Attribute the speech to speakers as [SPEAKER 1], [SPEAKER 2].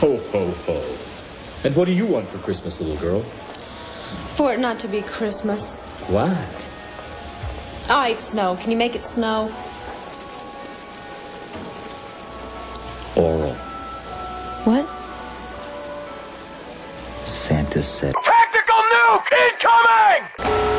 [SPEAKER 1] Ho, ho, ho. And what do you want for Christmas, little girl?
[SPEAKER 2] For it not to be Christmas.
[SPEAKER 1] Why?
[SPEAKER 2] Ah, All right, snow. Can you make it snow?
[SPEAKER 1] Oral.
[SPEAKER 2] What?
[SPEAKER 1] Santa said.
[SPEAKER 3] Tactical nuke incoming!